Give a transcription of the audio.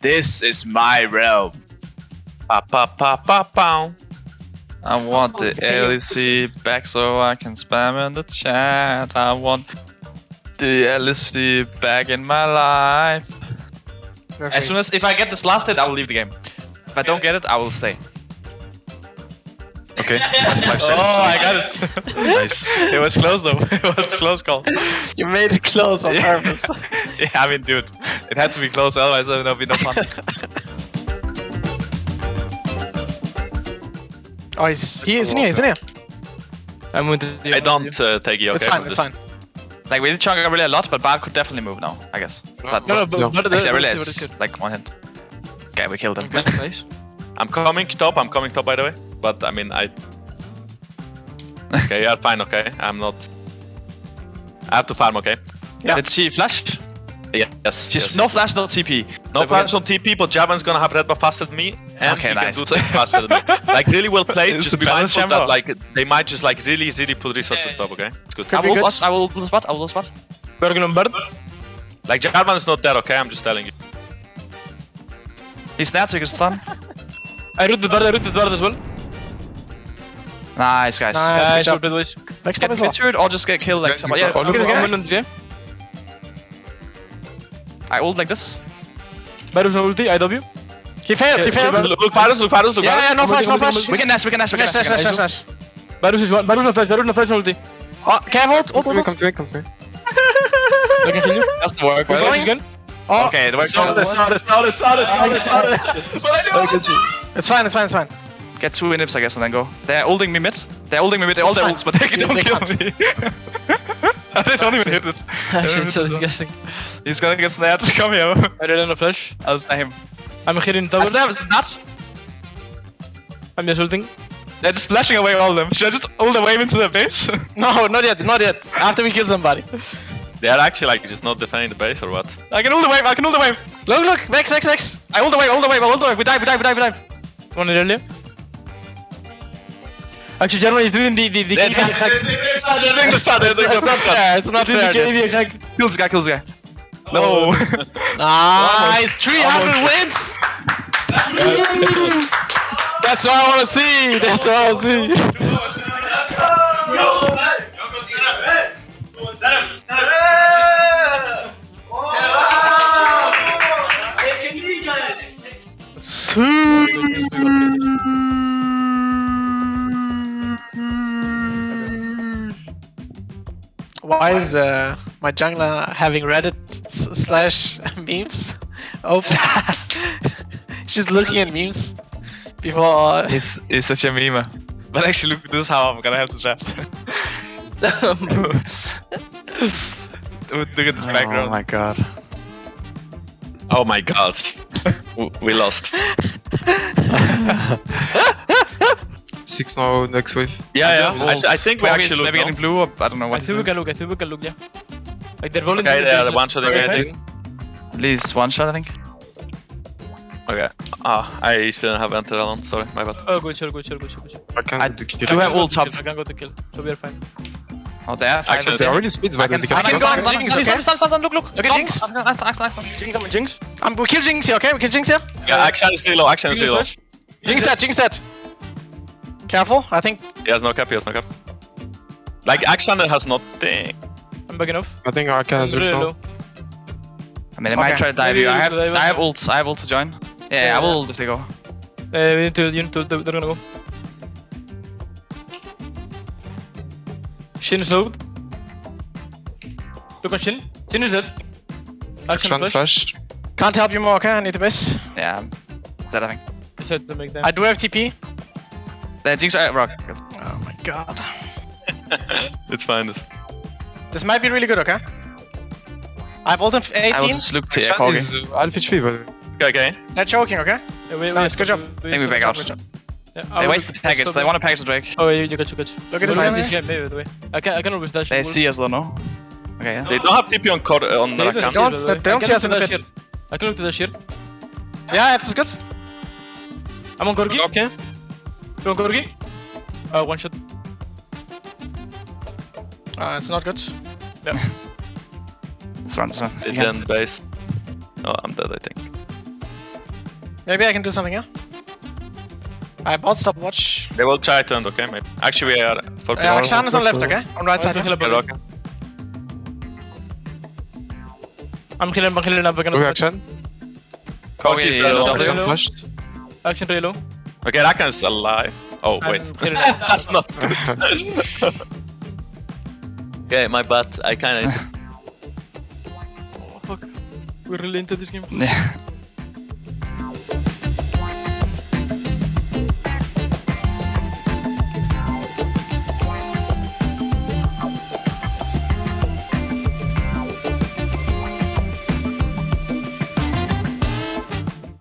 This is my realm. Pa pa pa pa pow. I want the oh, LEC back so I can spam in the chat. I want the LEC back in my life. As soon as if I get this last hit, I will leave the game. If I don't get it, I will stay. Okay. oh, I got it. nice. It was close though. It was close call. You made it close on Yeah. purpose. yeah, I mean, dude, it had to be close, otherwise it would be no fun. oh, he's, he is in here, he's in here. I'm with you. I don't uh, take you. Okay. it's fine, it's this. fine. like we did chunk really a lot, but Bard could definitely move now, I guess. But No, no, So- but, but actually, I let's realized see what is like one hit. Okay, we killed him. Okay, nice. I'm coming top. I'm coming top, by the way. But I mean, I. Okay, yeah, fine. Okay, I'm not. I have to farm. Okay. Yeah. Let's see flash? Yeah, yes. She's yes, no yes. flash, no TP. No So flash on TP, but Jarvan's gonna have red buff faster than me, and Okay, he nice. can do things faster than me. Like really well played. It's Just the be balance mindful that like they might just like really, really put resources top. Okay, it's good. I will, good. watch, I will blue spot. I will blue spot. Bergen on bird. Like Jarvan is not dead. Okay, I'm just telling you. He's snare, so you can stun. I root the bird, I root the bird as well. Nice, guys. Nice. Nice, job. good. Next Get time as well. mid or just get killed like somebody. Yeah, job. look Look at at this this guy. guy. I I ult like this. Varus no ulti, IW. He failed, he failed. Look, look, Varus, look, Varus, look, Yeah, yeah, no flash, no flash. We can dash, we can dash, we can Nice, dash. nice, we can nice, dash. nice, nice. Varus is one. Varus no flash, Varus no flash, no ulti. Oh, careful, ult, ult, Come to me, ult. come to me, come to me. I can kill you. Doesn't work. Where's right? the gun? Oh, Okay, it works. Sorry, sorry, sorry, sorry, sorry, sorry. But I do it's fine, it's fine, it's fine. Get two inhibs, I guess, and then go. They're holding me mid. They're holding me mid. All It's their fine. ults, but they They- don't they kill can't. me. they don't even hit it. Actually, it's so disgusting. He's gonna get snared. Come here. I don't know flash. I'll snare him. I'm here in I tower. snare not. I'm just ulting. They're just flashing away all of them. Should I just ult away into their base? No, not yet, not yet. After we kill somebody. They're actually like just not defending the base or what? I can ult the wave. I can ult the wave. Look, look, Vex, Vex, Vex. I ult the wave. Ult the wave. Ult the wave. We dive. We dive. We dive. We dive. One earlier. Actually, German is doing the the the They're KV hack. they're doing the start, they're doing the It's start. fair, it's not fair. the dude. Hack. Kills the guy. Kills the guy. No. Nice, 300 wins. That's what I want to see. That's what I want to see. Why is uh, my jungler having Reddit slash memes open? She's looking at memes before. He's, he's such a meme. But actually, look, this is how I'm gonna have to draft. Dude, look at this background. Oh my god. Oh my god. We lost. Six now, next wave. Yeah, yeah. I, I think we Probably actually maybe now. getting blue. Or, I don't know what. he's think we can look. I think we can look. Yeah. Like they're rolling. Okay, through they are the the one shotting Okay. engine. At least one shot, I think. Okay. Ah, I shouldn't have entered alone. Sorry, my bad. Oh, good, sure, good, sure, good, sure, good. sure. I can I do do kill. have I can go ult to top. kill, I can go to kill, so we are fine. Oh, there. Five Actually, is They there. already speeds by I the can they stun, I can can go stun, on, stun, Jinx, stun, okay? stun, stun, stun, stun, look, look. Look at Stop. Jinx. Nice, nice, nice, nice. Jinx, I'm Jinx. Um, we kill Jinx here, okay? We kill Jinx here. Yeah, Akshan is reload, Akshan is Jinx reload. Jinx dead, Jinx dead. Careful, I think. He has no cap, he has no cap. Like, Akshan has nothing. I'm backing off. I think Arca has I'm really ult now. low. I mean, they might try to dive Maybe you. I have, should I have in. ult. I have ult to join. Yeah, Yeah, I will ult if they go. Uh, we need to, you need to, they're gonna go. Xin is low. Look on Xin. Xin is dead. Akshan Akshan flash. flash. Can't help you more, okay? I need the base. Yeah, is that I think. Just had to make them. I do have TP. The Jinx uh, rock. Oh my god. It's fine. It's... This might be really good, okay? I have ult in I will 18. just look to Akshan Corki. is uh, Alpha HP, but Okay, okay. They're choking, okay? Yeah, wait, Nice, good job. Maybe we back out. Yeah, They wasted package. They want a package the Drake. Oh, yeah, you got you got you. Look at this in guy. this maybe, the way. I can, I can always dash. They the see us though, no? Okay, yeah. They don't have TP on Cor uh, on They Rakan. don't, Don't- they don't see can us in the dash pit. I can look to dash here. Yeah, that's good. I'm on Corki. okay. You on Corki? Uh, one shot. Uh, it's not good. Let's run, let's run. They You then base. Oh, I'm dead, I think. Maybe I can do something, yeah? I bought stopwatch. They will try to end, okay? Maybe. Actually, we are for Uh, Akshan is on left, okay? On right side. I'm yeah? killing Okay, okay. I'm killing, I'm killing, I'm Go killing. Akshan. Go Corki is in, very yellow. low. Akshan Hello? Akshan really low. Okay, Rakan's alive. Oh, I'm wait. That's not good. Okay, my butt. I kinda. oh, fuck. We're really into this game. Yeah.